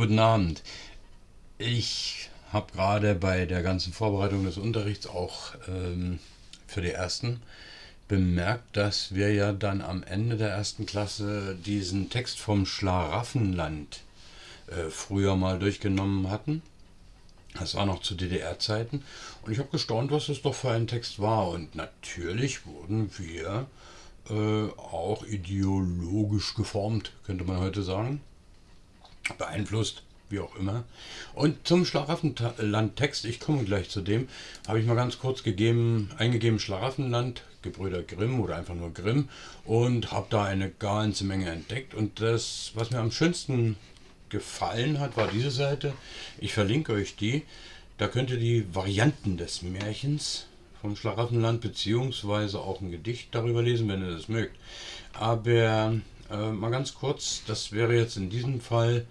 Guten Abend. Ich habe gerade bei der ganzen Vorbereitung des Unterrichts auch ähm, für die ersten bemerkt, dass wir ja dann am Ende der ersten Klasse diesen Text vom Schlaraffenland äh, früher mal durchgenommen hatten. Das war noch zu DDR-Zeiten. Und ich habe gestaunt, was das doch für ein Text war. Und natürlich wurden wir äh, auch ideologisch geformt, könnte man heute sagen beeinflusst, wie auch immer. Und zum Schlaraffenland-Text, ich komme gleich zu dem, habe ich mal ganz kurz gegeben, eingegeben Schlaraffenland, Gebrüder Grimm oder einfach nur Grimm und habe da eine ganze Menge entdeckt. Und das, was mir am schönsten gefallen hat, war diese Seite. Ich verlinke euch die. Da könnt ihr die Varianten des Märchens vom Schlaraffenland beziehungsweise auch ein Gedicht darüber lesen, wenn ihr das mögt. Aber äh, mal ganz kurz, das wäre jetzt in diesem Fall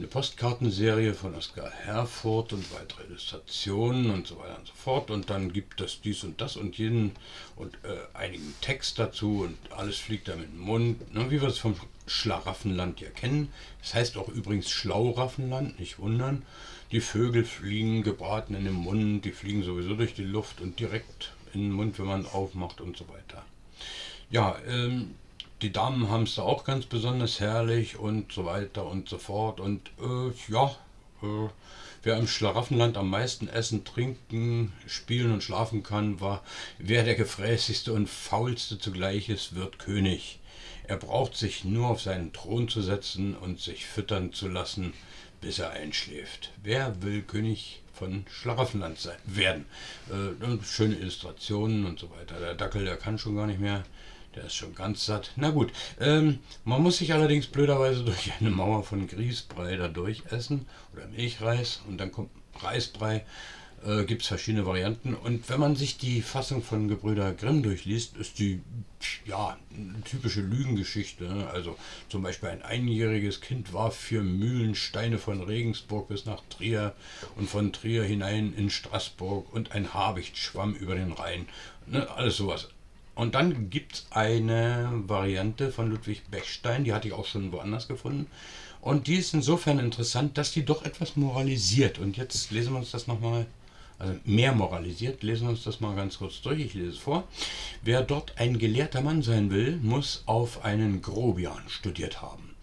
eine Postkartenserie von Oskar Herfurth und weitere Illustrationen und so weiter und so fort. Und dann gibt es dies und das und jeden und äh, einigen Text dazu und alles fliegt da mit dem Mund, ne, wie wir es vom Schlaraffenland ja kennen. Das heißt auch übrigens Schlauraffenland, nicht wundern. Die Vögel fliegen gebraten in den Mund, die fliegen sowieso durch die Luft und direkt in den Mund, wenn man aufmacht und so weiter. Ja, ähm, die Damen haben es da auch ganz besonders herrlich und so weiter und so fort. Und äh, ja, äh, wer im Schlaraffenland am meisten essen, trinken, spielen und schlafen kann, war, wer der gefräßigste und faulste zugleich ist, wird König. Er braucht sich nur auf seinen Thron zu setzen und sich füttern zu lassen, bis er einschläft. Wer will König von Schlaraffenland sein, werden? Äh, schöne Illustrationen und so weiter. Der Dackel, der kann schon gar nicht mehr. Der ist schon ganz satt. Na gut, ähm, man muss sich allerdings blöderweise durch eine Mauer von Grießbrei da durchessen oder Milchreis und dann kommt Reisbrei. Äh, Gibt es verschiedene Varianten. Und wenn man sich die Fassung von Gebrüder Grimm durchliest, ist die ja typische Lügengeschichte. Ne? Also zum Beispiel ein einjähriges Kind warf vier Mühlensteine von Regensburg bis nach Trier und von Trier hinein in Straßburg und ein Habicht schwamm über den Rhein. Ne? Alles sowas. Und dann gibt es eine Variante von Ludwig Bechstein, die hatte ich auch schon woanders gefunden. Und die ist insofern interessant, dass die doch etwas moralisiert. Und jetzt lesen wir uns das nochmal, also mehr moralisiert, lesen wir uns das mal ganz kurz durch. Ich lese es vor. Wer dort ein gelehrter Mann sein will, muss auf einen Grobian studiert haben.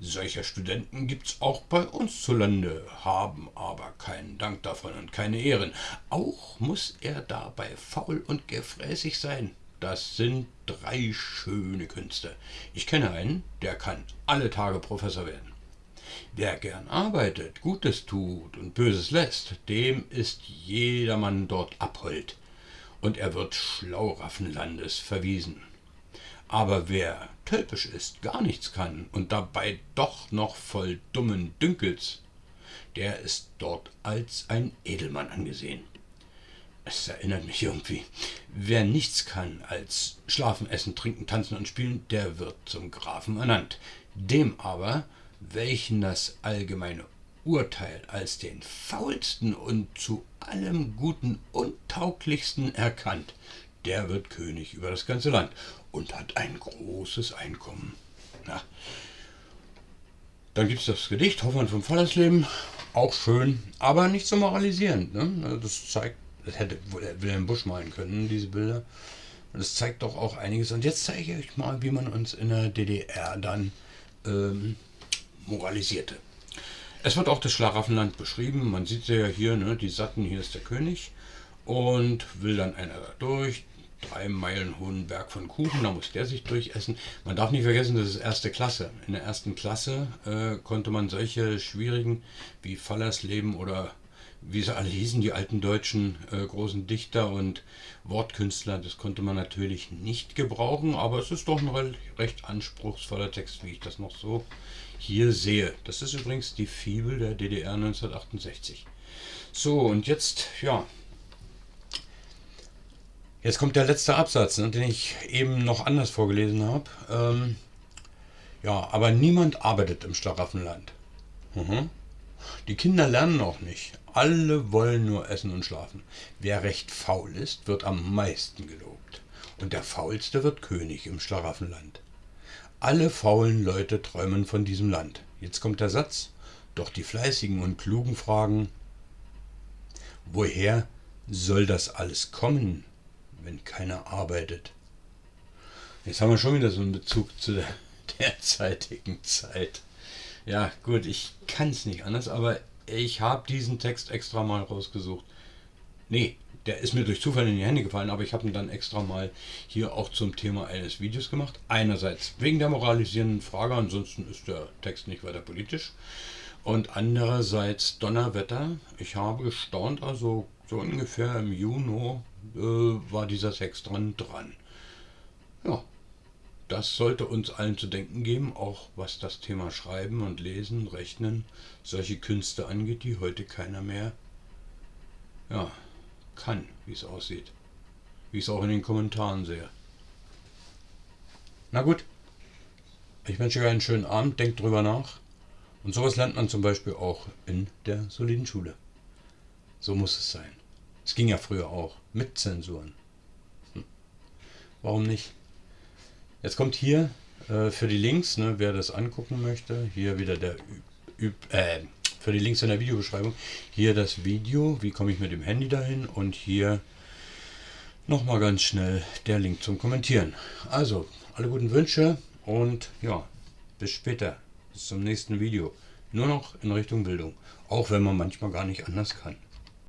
Solcher Studenten gibt es auch bei uns zu Lande, haben aber keinen Dank davon und keine Ehren. Auch muss er dabei faul und gefräßig sein. Das sind drei schöne Künste. Ich kenne einen, der kann alle Tage Professor werden. Wer gern arbeitet, Gutes tut und Böses lässt, dem ist jedermann dort abhold, und er wird Schlauraffenlandes verwiesen. Aber wer tölpisch ist, gar nichts kann und dabei doch noch voll dummen Dünkels, der ist dort als ein Edelmann angesehen. Es erinnert mich irgendwie. Wer nichts kann als schlafen, essen, trinken, tanzen und spielen, der wird zum Grafen ernannt. Dem aber, welchen das allgemeine Urteil als den faulsten und zu allem Guten untauglichsten erkannt, der wird König über das ganze Land und hat ein großes Einkommen. Na. Dann gibt es das Gedicht Hoffmann vom Fallersleben, auch schön, aber nicht so moralisierend. Ne? Das zeigt das hätte Wilhelm Busch malen können, diese Bilder. Und das zeigt doch auch einiges. Und jetzt zeige ich euch mal, wie man uns in der DDR dann ähm, moralisierte. Es wird auch das Schlaraffenland beschrieben. Man sieht ja hier, ne, die Satten, hier ist der König. Und will dann einer da durch. Drei Meilen hohen Berg von Kuchen, da muss der sich durchessen. Man darf nicht vergessen, das ist erste Klasse. In der ersten Klasse äh, konnte man solche schwierigen wie Fallersleben oder wie sie alle hießen, die alten deutschen äh, großen Dichter und Wortkünstler, das konnte man natürlich nicht gebrauchen, aber es ist doch ein recht anspruchsvoller Text, wie ich das noch so hier sehe. Das ist übrigens die Fibel der DDR 1968. So, und jetzt, ja, jetzt kommt der letzte Absatz, ne, den ich eben noch anders vorgelesen habe. Ähm, ja, aber niemand arbeitet im Schlaraffenland. Mhm. Die Kinder lernen auch nicht. Alle wollen nur essen und schlafen. Wer recht faul ist, wird am meisten gelobt. Und der Faulste wird König im Schlaraffenland. Alle faulen Leute träumen von diesem Land. Jetzt kommt der Satz. Doch die Fleißigen und Klugen fragen, woher soll das alles kommen, wenn keiner arbeitet? Jetzt haben wir schon wieder so einen Bezug zu der derzeitigen Zeit. Ja, gut, ich kann es nicht anders, aber ich habe diesen Text extra mal rausgesucht. Nee, der ist mir durch Zufall in die Hände gefallen, aber ich habe ihn dann extra mal hier auch zum Thema eines Videos gemacht. Einerseits wegen der moralisierenden Frage, ansonsten ist der Text nicht weiter politisch. Und andererseits Donnerwetter. Ich habe gestaunt, also so ungefähr im Juni äh, war dieser Text dran dran. Ja, das sollte uns allen zu denken geben, auch was das Thema Schreiben und Lesen, Rechnen, solche Künste angeht, die heute keiner mehr ja, kann, wie es aussieht. Wie ich es auch in den Kommentaren sehe. Na gut, ich wünsche euch einen schönen Abend, denkt drüber nach. Und sowas lernt man zum Beispiel auch in der soliden Schule. So muss es sein. Es ging ja früher auch mit Zensuren. Hm. Warum nicht? Jetzt kommt hier äh, für die Links, ne, wer das angucken möchte, hier wieder der Üb, äh, für die Links in der Videobeschreibung, hier das Video, wie komme ich mit dem Handy dahin und hier nochmal ganz schnell der Link zum Kommentieren. Also, alle guten Wünsche und ja, bis später, bis zum nächsten Video. Nur noch in Richtung Bildung, auch wenn man manchmal gar nicht anders kann.